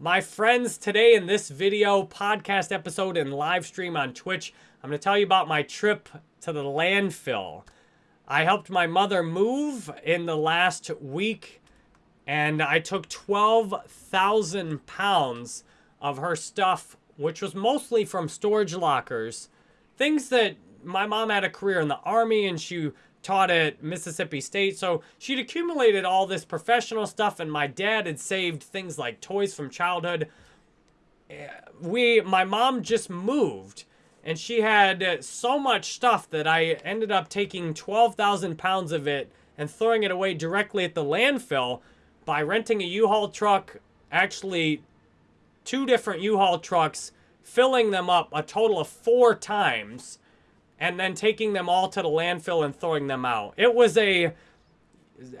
My friends, today in this video, podcast episode, and live stream on Twitch, I'm going to tell you about my trip to the landfill. I helped my mother move in the last week, and I took 12,000 pounds of her stuff, which was mostly from storage lockers. Things that my mom had a career in the army and she taught at Mississippi State. So she'd accumulated all this professional stuff, and my dad had saved things like toys from childhood. Eh, we, my mom just moved, and she had so much stuff that I ended up taking 12,000 pounds of it and throwing it away directly at the landfill by renting a U-Haul truck, actually two different U-Haul trucks, filling them up a total of four times and then taking them all to the landfill and throwing them out. It was a...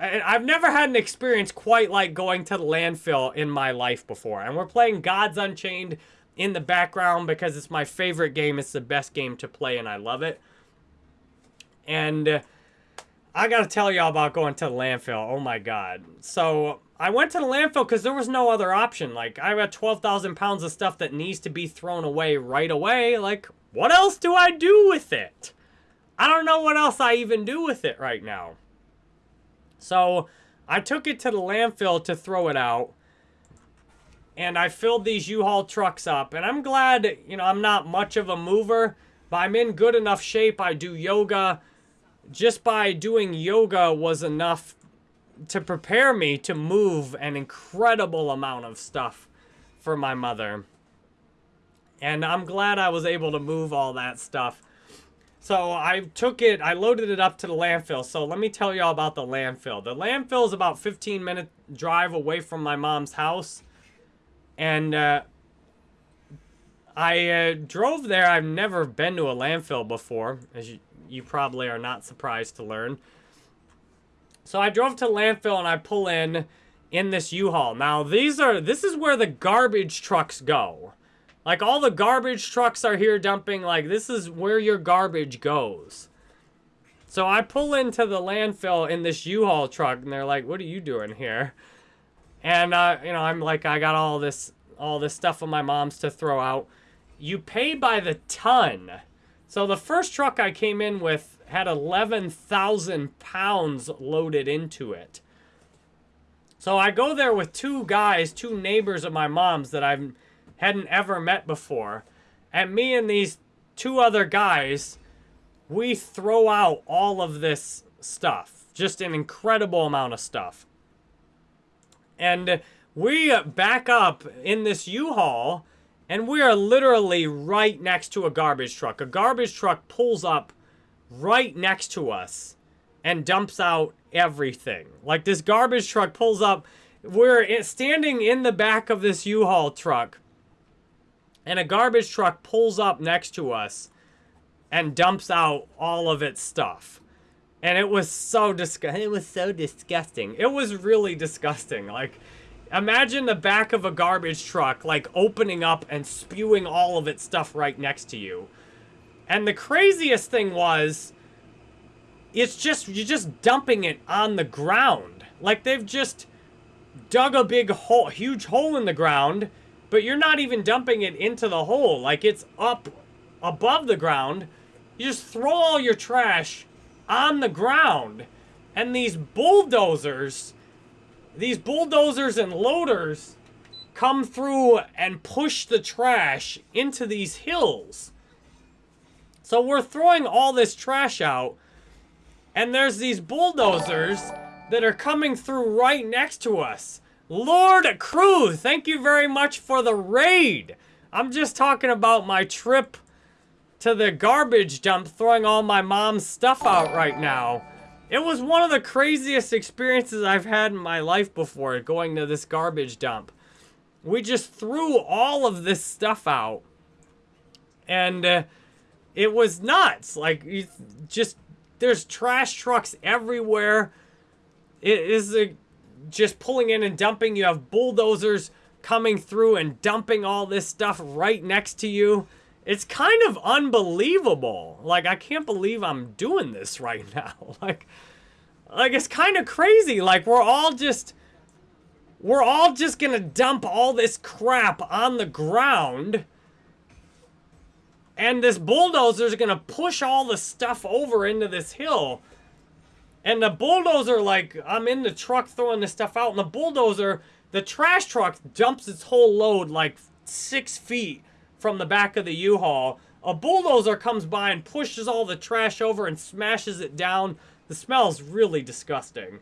I've never had an experience quite like going to the landfill in my life before. And we're playing Gods Unchained in the background because it's my favorite game. It's the best game to play and I love it. And I got to tell y'all about going to the landfill. Oh my god. So I went to the landfill because there was no other option. Like, I got 12,000 pounds of stuff that needs to be thrown away right away. Like, what else do I do with it? I don't know what else I even do with it right now. So I took it to the landfill to throw it out. And I filled these U-Haul trucks up. And I'm glad, you know, I'm not much of a mover. But I'm in good enough shape. I do yoga. Just by doing yoga was enough to prepare me to move an incredible amount of stuff for my mother. And I'm glad I was able to move all that stuff. So I took it, I loaded it up to the landfill. So let me tell y'all about the landfill. The landfill is about 15 minute drive away from my mom's house. And uh, I uh, drove there. I've never been to a landfill before, as you, you probably are not surprised to learn. So I drove to landfill and I pull in in this U-Haul. Now these are, this is where the garbage trucks go. Like, all the garbage trucks are here dumping. Like, this is where your garbage goes. So I pull into the landfill in this U-Haul truck, and they're like, what are you doing here? And, uh, you know, I'm like, I got all this, all this stuff of my mom's to throw out. You pay by the ton. So the first truck I came in with had 11,000 pounds loaded into it. So I go there with two guys, two neighbors of my mom's that I've hadn't ever met before. And me and these two other guys, we throw out all of this stuff. Just an incredible amount of stuff. And we back up in this U-Haul, and we are literally right next to a garbage truck. A garbage truck pulls up right next to us and dumps out everything. Like this garbage truck pulls up. We're standing in the back of this U-Haul truck and a garbage truck pulls up next to us and dumps out all of its stuff. And it was so disgusting. It was so disgusting. It was really disgusting. Like, imagine the back of a garbage truck, like, opening up and spewing all of its stuff right next to you. And the craziest thing was, it's just, you're just dumping it on the ground. Like, they've just dug a big hole, huge hole in the ground, but you're not even dumping it into the hole. Like, it's up above the ground. You just throw all your trash on the ground. And these bulldozers, these bulldozers and loaders come through and push the trash into these hills. So we're throwing all this trash out, and there's these bulldozers that are coming through right next to us. Lord Crew, thank you very much for the raid. I'm just talking about my trip to the garbage dump, throwing all my mom's stuff out right now. It was one of the craziest experiences I've had in my life before, going to this garbage dump. We just threw all of this stuff out. And uh, it was nuts. Like, just, there's trash trucks everywhere. It is a just pulling in and dumping. You have bulldozers coming through and dumping all this stuff right next to you. It's kind of unbelievable. Like, I can't believe I'm doing this right now. Like, like it's kind of crazy. Like, we're all just... we're all just gonna dump all this crap on the ground. And this bulldozer's gonna push all the stuff over into this hill. And the bulldozer, like, I'm in the truck throwing this stuff out, and the bulldozer, the trash truck dumps its whole load like six feet from the back of the U-Haul. A bulldozer comes by and pushes all the trash over and smashes it down. The smell's really disgusting.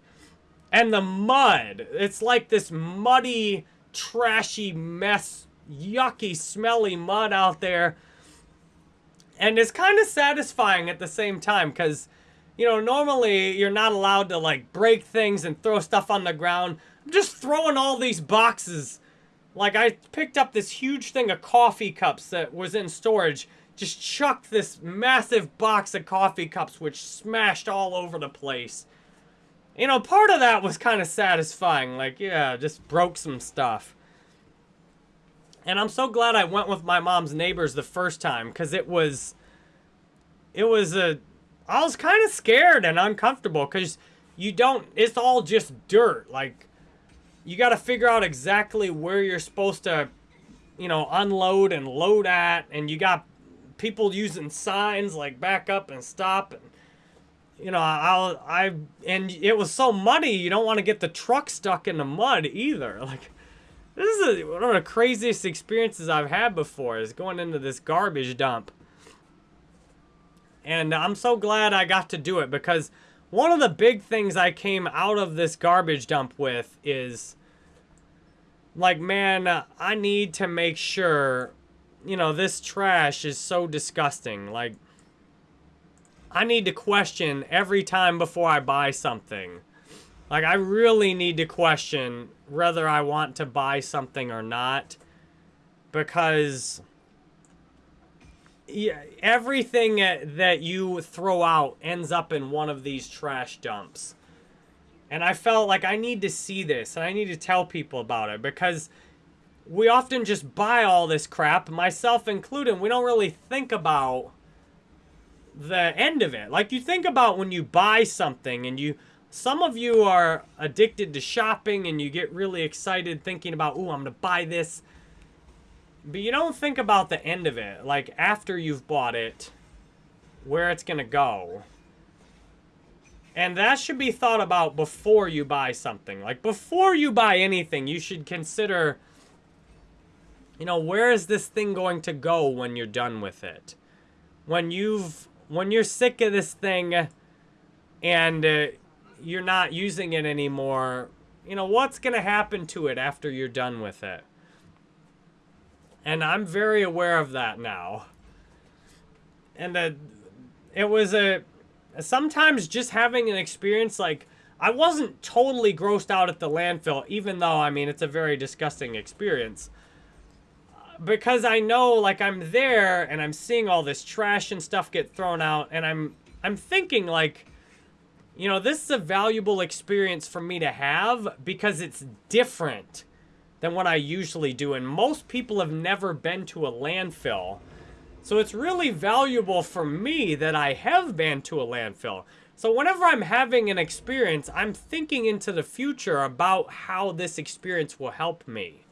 And the mud. It's like this muddy, trashy mess, yucky, smelly mud out there. And it's kind of satisfying at the same time because, you know, normally you're not allowed to like break things and throw stuff on the ground. I'm just throwing all these boxes. Like I picked up this huge thing of coffee cups that was in storage. Just chucked this massive box of coffee cups which smashed all over the place. You know, part of that was kind of satisfying. Like, yeah, just broke some stuff. And I'm so glad I went with my mom's neighbors the first time because it was, it was a, I was kind of scared and uncomfortable because you don't, it's all just dirt. Like, you got to figure out exactly where you're supposed to, you know, unload and load at. And you got people using signs like back up and stop. And you know, I'll, I, and it was so muddy, you don't want to get the truck stuck in the mud either. Like, this is a, one of the craziest experiences I've had before is going into this garbage dump. And I'm so glad I got to do it because one of the big things I came out of this garbage dump with is, like, man, I need to make sure, you know, this trash is so disgusting. Like, I need to question every time before I buy something. Like, I really need to question whether I want to buy something or not. Because yeah, everything uh, that you throw out ends up in one of these trash dumps. And I felt like I need to see this and I need to tell people about it because we often just buy all this crap, myself included. We don't really think about the end of it. Like you think about when you buy something and you some of you are addicted to shopping and you get really excited thinking about, "Ooh, I'm going to buy this." But you don't think about the end of it, like after you've bought it, where it's going to go. And that should be thought about before you buy something. Like before you buy anything, you should consider you know, where is this thing going to go when you're done with it? When you've when you're sick of this thing and uh, you're not using it anymore, you know, what's going to happen to it after you're done with it? And I'm very aware of that now. And uh, it was a... Sometimes just having an experience like... I wasn't totally grossed out at the landfill, even though, I mean, it's a very disgusting experience because I know like I'm there and I'm seeing all this trash and stuff get thrown out and I'm I'm thinking like you know this is a valuable experience for me to have because it's different than what I usually do and most people have never been to a landfill. So it's really valuable for me that I have been to a landfill. So whenever I'm having an experience, I'm thinking into the future about how this experience will help me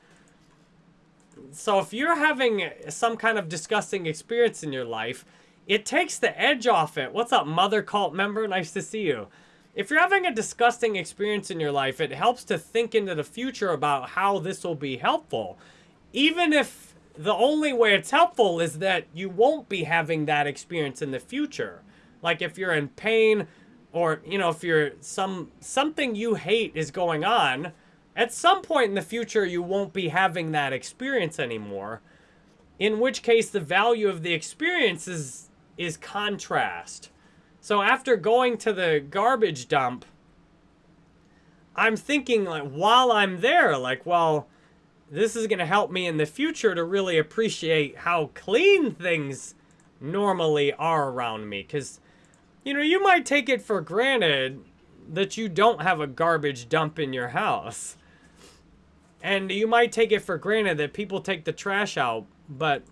so if you're having some kind of disgusting experience in your life, it takes the edge off it. What's up, mother cult member? Nice to see you. If you're having a disgusting experience in your life, it helps to think into the future about how this will be helpful. Even if the only way it's helpful is that you won't be having that experience in the future. Like if you're in pain or, you know, if you're some something you hate is going on, at some point in the future, you won't be having that experience anymore. In which case, the value of the experience is, is contrast. So after going to the garbage dump, I'm thinking, like, while I'm there, like, well, this is going to help me in the future to really appreciate how clean things normally are around me. Because, you know, you might take it for granted that you don't have a garbage dump in your house. And you might take it for granted that people take the trash out, but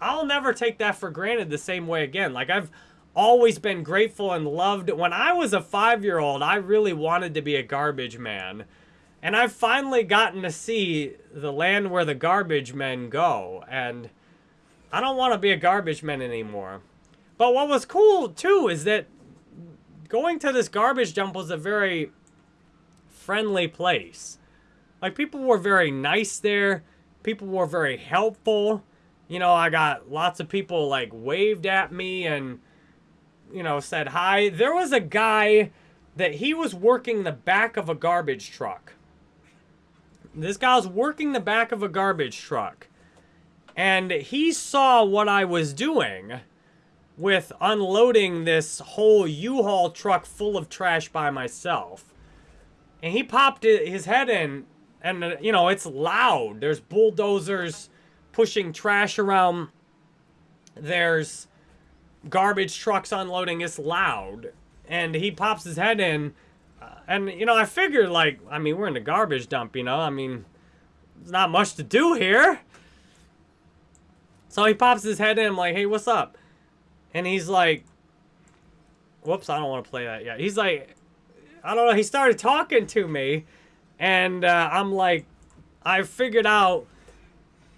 I'll never take that for granted the same way again. Like, I've always been grateful and loved. When I was a five-year-old, I really wanted to be a garbage man. And I've finally gotten to see the land where the garbage men go. And I don't want to be a garbage man anymore. But what was cool, too, is that going to this garbage dump was a very friendly place. Like, people were very nice there. People were very helpful. You know, I got lots of people, like, waved at me and, you know, said hi. There was a guy that he was working the back of a garbage truck. This guy was working the back of a garbage truck. And he saw what I was doing with unloading this whole U-Haul truck full of trash by myself. And he popped his head in, and, uh, you know, it's loud. There's bulldozers pushing trash around. There's garbage trucks unloading. It's loud. And he pops his head in, and, you know, I figured, like, I mean, we're in the garbage dump, you know? I mean, there's not much to do here. So he pops his head in, I'm like, hey, what's up? And he's like, whoops, I don't want to play that yet. He's like, I don't know, he started talking to me, and uh, I'm like, I figured out,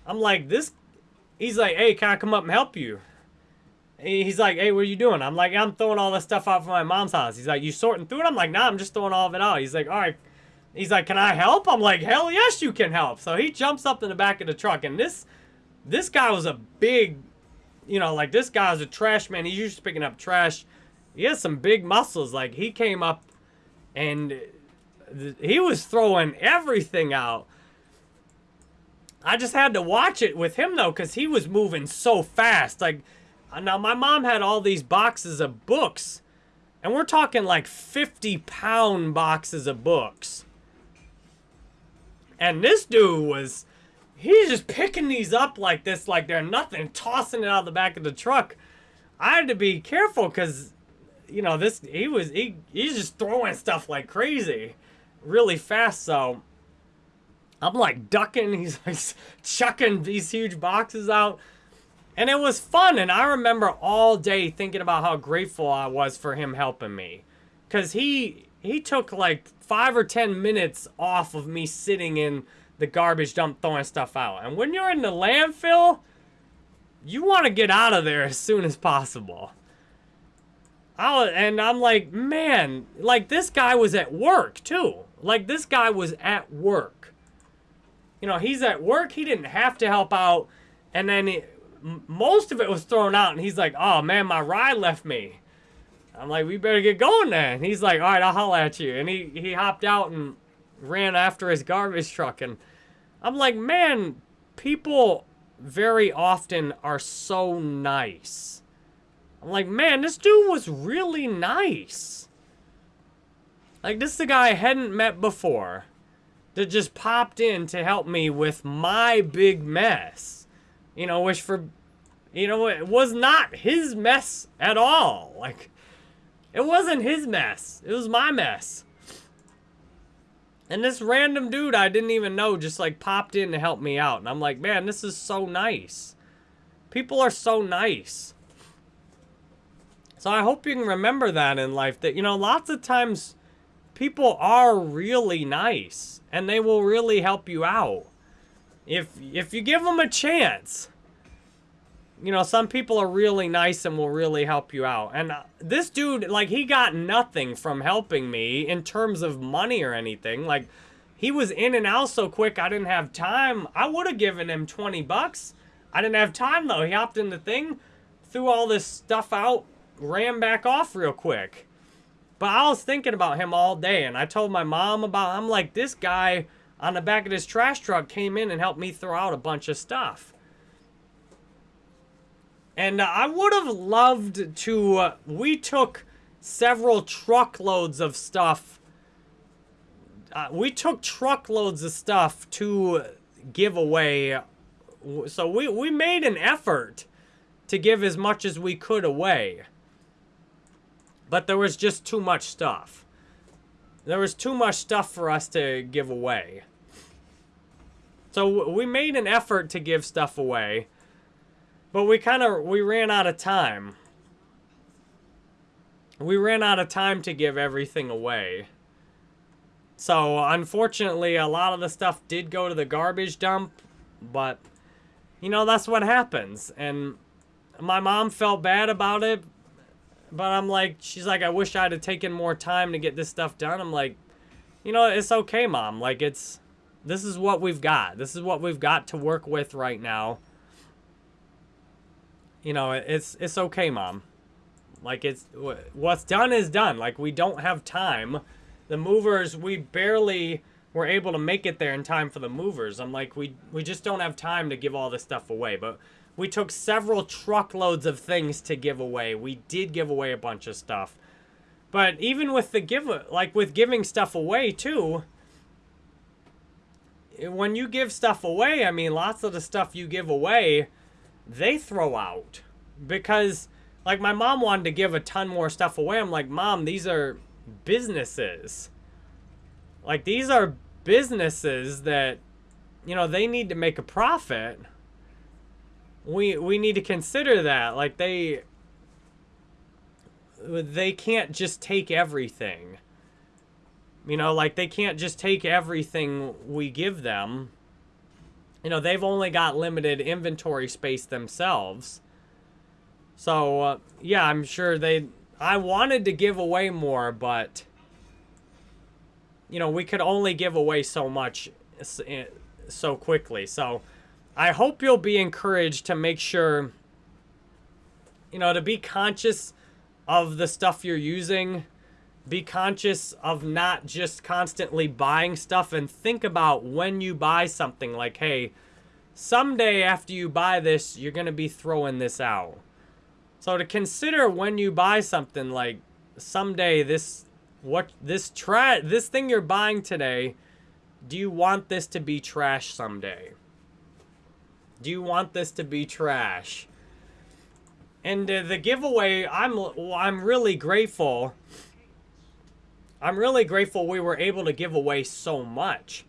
I'm like, this, he's like, hey, can I come up and help you? He's like, hey, what are you doing? I'm like, I'm throwing all this stuff out from my mom's house. He's like, you sorting through it? I'm like, nah, I'm just throwing all of it out. He's like, all right. He's like, can I help? I'm like, hell yes, you can help. So he jumps up in the back of the truck, and this, this guy was a big, you know, like this guy's a trash man. He's used to picking up trash. He has some big muscles. Like he came up, and he was throwing everything out. I just had to watch it with him though, because he was moving so fast. Like Uh, now, my mom had all these boxes of books, and we're talking like 50 pound boxes of books. And this dude was, he's just picking these up like this, like they're nothing, tossing it out of the back of the truck. I had to be careful because, you know, this, he was, he, he's just throwing stuff like crazy really fast. So I'm like ducking, he's like chucking these huge boxes out. And it was fun, and I remember all day thinking about how grateful I was for him helping me. Because he, he took like five or ten minutes off of me sitting in the garbage dump throwing stuff out. And when you're in the landfill, you want to get out of there as soon as possible. I, and I'm like, man, like this guy was at work too. Like this guy was at work. You know, he's at work. He didn't have to help out. And then most of it was thrown out, and he's like, "Oh man, my ride left me." I'm like, "We better get going then." He's like, "All right, I'll holler at you." And he he hopped out and ran after his garbage truck, and I'm like, "Man, people very often are so nice." I'm like, "Man, this dude was really nice." Like this is a guy I hadn't met before that just popped in to help me with my big mess. You know, which for, you know, it was not his mess at all. Like, it wasn't his mess. It was my mess. And this random dude I didn't even know just like popped in to help me out. And I'm like, man, this is so nice. People are so nice. So I hope you can remember that in life that, you know, lots of times people are really nice and they will really help you out. If if you give them a chance, you know, some people are really nice and will really help you out. And uh, this dude, like, he got nothing from helping me in terms of money or anything. Like, he was in and out so quick, I didn't have time. I would have given him 20 bucks. I didn't have time, though. He hopped in the thing, threw all this stuff out, ran back off real quick. But I was thinking about him all day, and I told my mom about, I'm like, this guy on the back of this trash truck came in and helped me throw out a bunch of stuff. And uh, I would have loved to, uh, we took several truckloads of stuff. Uh, we took truckloads of stuff to give away. So we, we made an effort to give as much as we could away. But there was just too much stuff. There was too much stuff for us to give away. So we made an effort to give stuff away, but we kind of we ran out of time. We ran out of time to give everything away. So unfortunately, a lot of the stuff did go to the garbage dump, but you know, that's what happens. And my mom felt bad about it, but I'm like, she's like, I wish I'd have taken more time to get this stuff done. I'm like, you know, it's okay, mom. Like, it's, this is what we've got. This is what we've got to work with right now. You know, it's, it's okay, mom. Like, it's, what's done is done. Like, we don't have time. The movers, we barely were able to make it there in time for the movers. I'm like, we, we just don't have time to give all this stuff away. But we took several truckloads of things to give away. We did give away a bunch of stuff. But even with the give, like with giving stuff away too, when you give stuff away, I mean, lots of the stuff you give away, they throw out. Because, like, my mom wanted to give a ton more stuff away. I'm like, Mom, these are businesses. Like, these are businesses that, you know, they need to make a profit we we need to consider that like they they can't just take everything you know like they can't just take everything we give them. You know they've only got limited inventory space themselves. So uh, yeah i'm sure they i wanted to give away more but you know we could only give away so much eh, so quickly. So I hope you'll be encouraged to make sure, you know, to be conscious of the stuff you're using. Be conscious of not just constantly buying stuff and think about when you buy something like, hey, someday after you buy this, you're going to be throwing this out. So to consider when you buy something like someday this what this tra this thing you're buying today, do you want this to be trash someday? Do you want this to be trash? And uh, the giveaway, I'm I'm really grateful. I'm really grateful we were able to give away so much.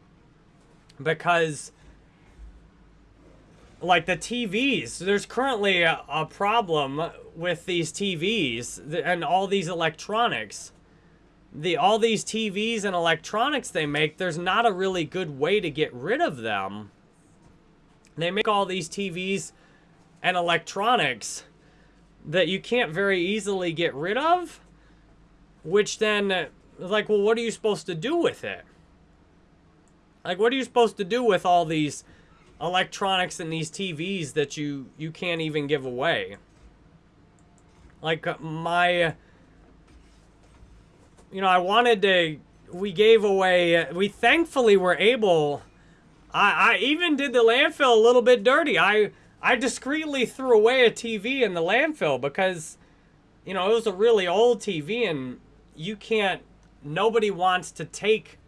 Because like the TVs, there's currently a, a problem with these TVs and all these electronics. The all these TVs and electronics they make, there's not a really good way to get rid of them. They make all these TVs and electronics that you can't very easily get rid of, which then, like, well, what are you supposed to do with it? Like, what are you supposed to do with all these electronics and these TVs that you, you can't even give away? Like, uh, my, you know, I wanted to, we gave away, we thankfully were able I, I even did the landfill a little bit dirty. I I discreetly threw away a TV in the landfill because, you know, it was a really old TV and you can't, nobody wants to take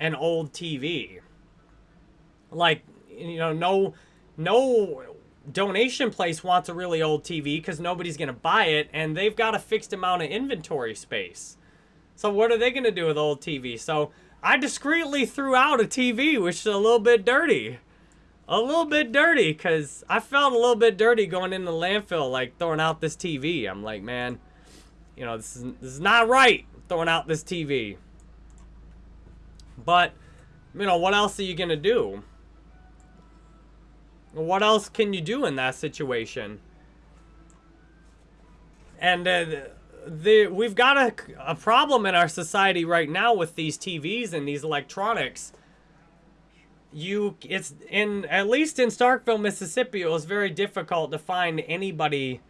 an old TV. Like, you know, no, no donation place wants a really old TV because nobody's going to buy it and they've got a fixed amount of inventory space. So what are they going to do with old TV? So I discreetly threw out a TV, which is a little bit dirty. A little bit dirty, because I felt a little bit dirty going in the landfill, like throwing out this TV. I'm like, man, you know, this is, this is not right, throwing out this TV. But, you know, what else are you going to do? What else can you do in that situation? And uh, the we've got a, a problem in our society right now with these TVs and these electronics. You, it's in, at least in Starkville, Mississippi, it was very difficult to find anybody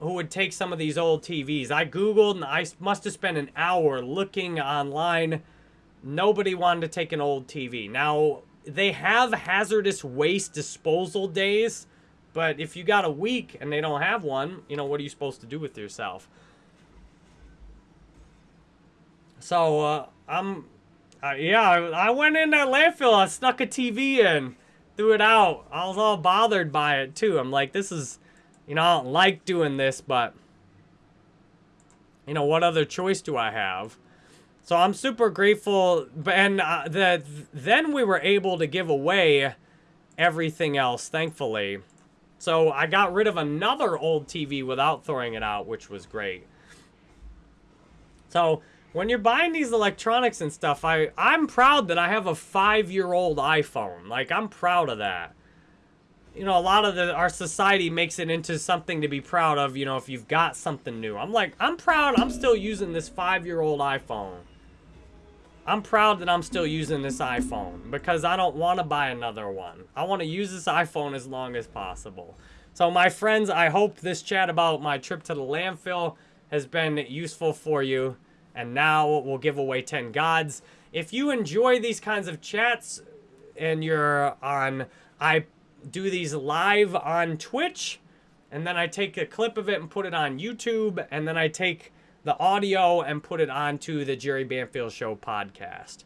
who would take some of these old TVs. I Googled and I must have spent an hour looking online. Nobody wanted to take an old TV. Now, they have hazardous waste disposal days, but if you got a week and they don't have one, you know, what are you supposed to do with yourself? So, uh, I'm, uh, yeah, I went in that landfill, I snuck a TV in, threw it out. I was all bothered by it, too. I'm like, this is, you know, I don't like doing this, but, you know, what other choice do I have? So I'm super grateful, and uh, that then we were able to give away everything else, thankfully. So I got rid of another old TV without throwing it out, which was great. So when you're buying these electronics and stuff, I I'm proud that I have a five year old iPhone. Like I'm proud of that. You know, a lot of the our society makes it into something to be proud of. You know, if you've got something new, I'm like I'm proud. I'm still using this five year old iPhone. I'm proud that I'm still using this iPhone because I don't want to buy another one. I want to use this iPhone as long as possible. So my friends, I hope this chat about my trip to the landfill has been useful for you. And now we'll give away 10 gods. If you enjoy these kinds of chats and you're on, I do these live on Twitch and then I take a clip of it and put it on YouTube and then I take the audio and put it onto the Jerry Banfield Show podcast.